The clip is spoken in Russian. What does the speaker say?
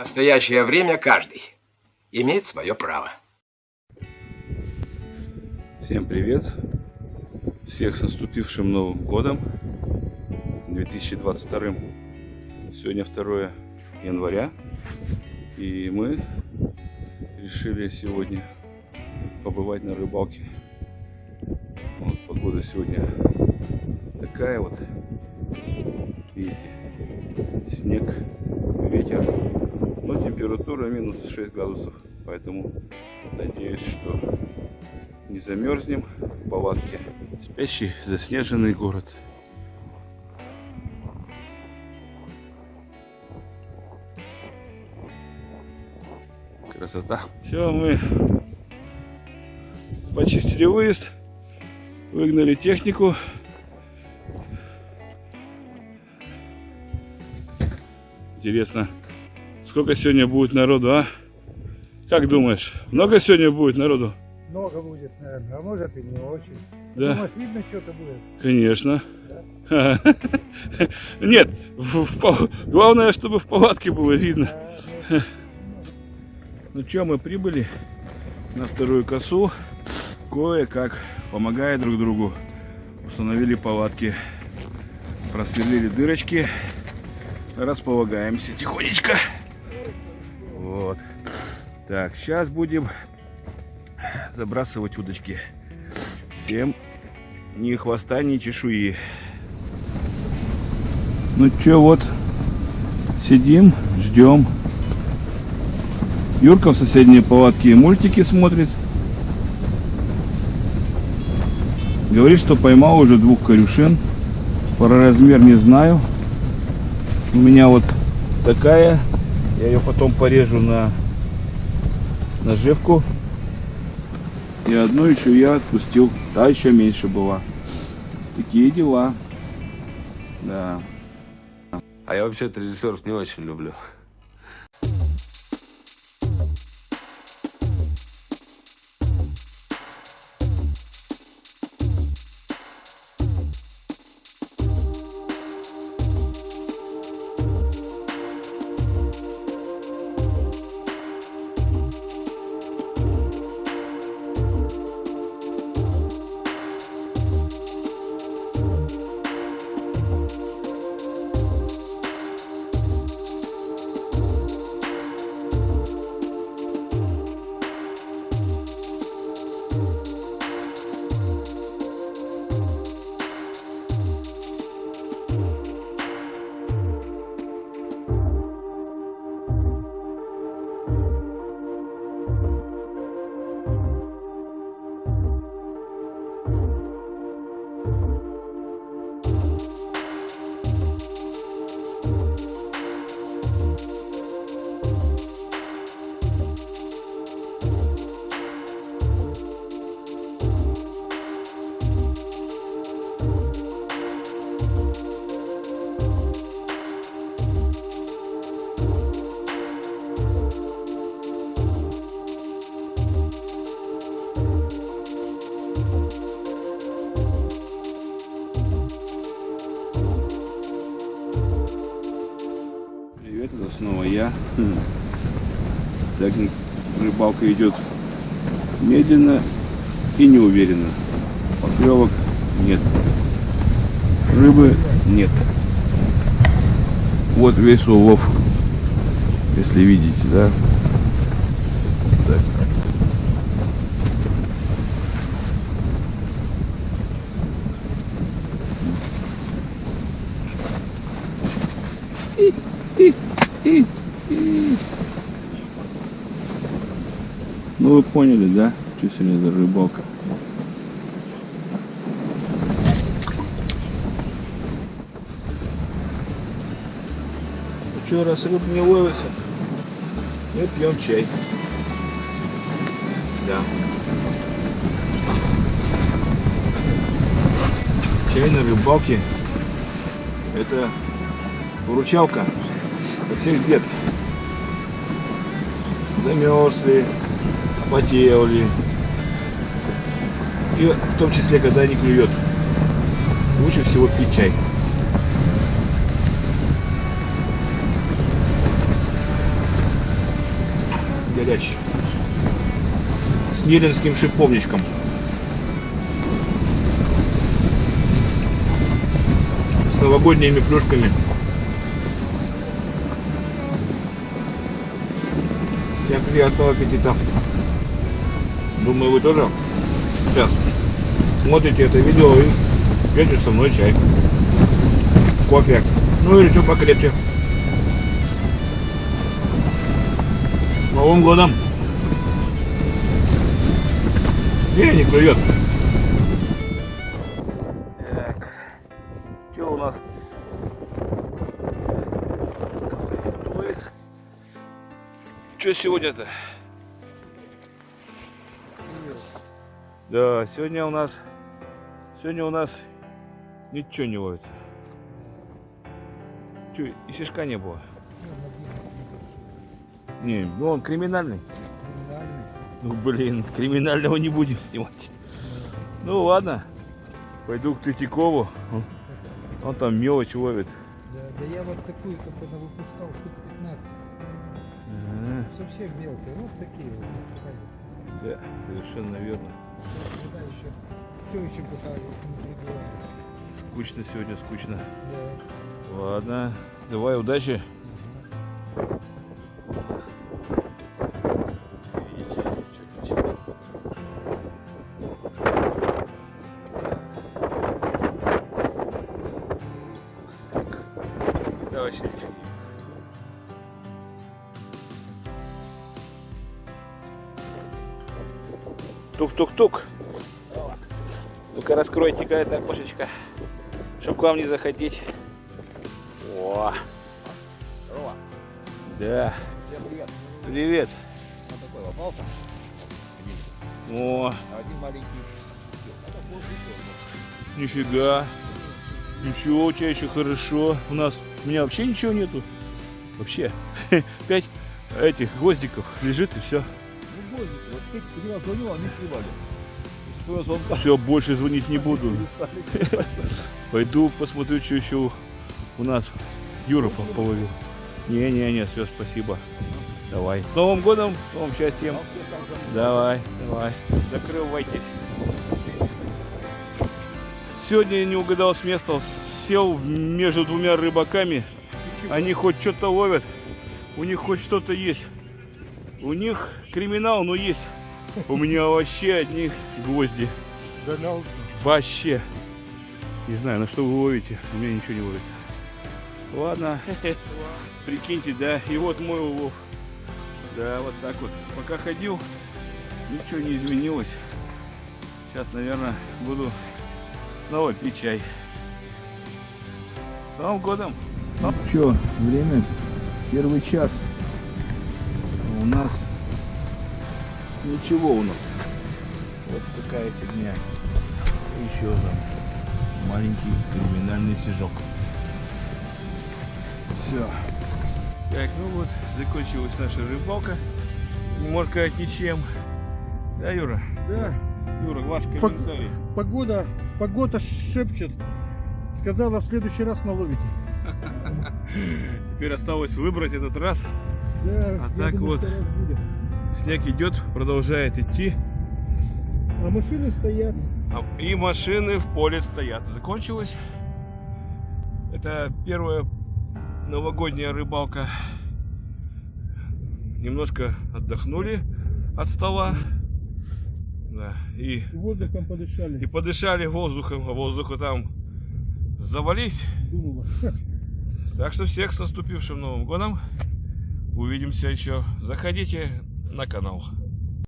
настоящее время каждый имеет свое право. Всем привет! Всех с наступившим Новым Годом 2022. Сегодня 2 января. И мы решили сегодня побывать на рыбалке. Вот погода сегодня такая вот. Видите, снег, ветер. Но температура минус 6 градусов. Поэтому надеюсь, что не замерзнем в палатке. Спящий заснеженный город. Красота. Все, мы почистили выезд, выгнали технику. Интересно, сколько сегодня будет народу, а? Как думаешь, много сегодня будет народу? Много будет, наверное, а может и не очень. Да. Думаешь, видно что-то будет? Конечно. Нет, в- в главное, чтобы в палатке было видно. Ну что, мы прибыли на вторую косу. Кое-как, помогая друг другу, установили палатки. Просверлили дырочки. Располагаемся тихонечко. Так, сейчас будем забрасывать удочки. Всем ни хвоста, ни чешуи. Ну что, вот сидим, ждем. Юрка в соседней палатке мультики смотрит. Говорит, что поймал уже двух корюшин. Про размер не знаю. У меня вот такая. Я ее потом порежу на наживку. И одну еще я отпустил. Та еще меньше была. Такие дела. Да. А я вообще-то режиссеров не очень люблю. Так рыбалка идет медленно и неуверенно. Поклевок нет. Рыбы нет. Вот весь улов, если видите, да? Ну вы поняли, да? Что сегодня за рыбалка? Ну что, раз рыб не ловится, мы пьем чай. Да. Чай на рыбалке это выручалка от всех бед. Замерзли, спотели. И в том числе, когда не клюет. Лучше всего пить чай. удачи. С Неринским шиповничком. С новогодними плюшками. Всем приятного аппетита. Думаю, вы тоже сейчас смотрите это видео и пьете со мной чай. Кофе. Ну или что покрепче. Новым годом! Не, не клюет. Так. Что у нас? Что сегодня-то? Да, сегодня у нас сегодня у нас ничего не ловится. Че, и фишка не было? Не, ну он криминальный. Криминальный. Ну блин, криминального не будем снимать. Ну ладно, пойду к Третьякову. Он, он там мелочь ловит. Да, да я вот такую только выпускал штук 15. Ага, Совсем мелкие. Вот такие вот. Да, совершенно верно. Все еще пока не прибивается. Скучно сегодня, скучно. Да. Ладно, давай, удачи. Давай, Сергей. Тук-тук-тук. Ну-ка раскройте-ка это окошечко, чтобы к вам не заходить. О. Да. Всем привет. Привет. Вот такой попался. О, Один маленький. Нифига. Ничего, у тебя еще хорошо. У нас, у меня вообще ничего нету. Вообще. Пять этих гвоздиков лежит и все. Бой, вот ты когда звонил, они звонка Все, больше звонить не буду. Пойду посмотрю, что еще у нас Юра по- половил. Не-не-не, все, спасибо. Давай. С Новым годом, с новым счастьем. Давай, давай. Закрывайтесь. Сегодня я не угадал с места. Сел между двумя рыбаками. Они хоть что-то ловят. У них хоть что-то есть. У них криминал, но есть. У меня вообще одни гвозди. Долял. Вообще. Не знаю, на что вы ловите. У меня ничего не ловится. Ладно. Прикиньте, да. И вот мой улов. Да, вот так вот. Пока ходил, ничего не изменилось. Сейчас, наверное, буду снова пить чай. С Новым годом! Что, время первый час. У нас ничего у нас. Вот такая фигня. Еще там маленький криминальный сижок. Все. Так, ну вот, закончилась наша рыбалка. Не можно сказать ничем. Да, Юра? Да. Юра, ваш комментарий. Погода, погода шепчет. Сказала, в следующий раз наловите. Теперь осталось выбрать этот раз. Да, А так думаю, вот. Снег идет, продолжает идти. А машины стоят. А- И машины в поле стоят. Закончилось. Это первая новогодняя рыбалка. Немножко отдохнули от стола. Да. И, Воздухом и подышали. подышали воздухом, а воздуха там завались. Думала. Так что всех с наступившим Новым годом. Увидимся еще. Заходите на канал.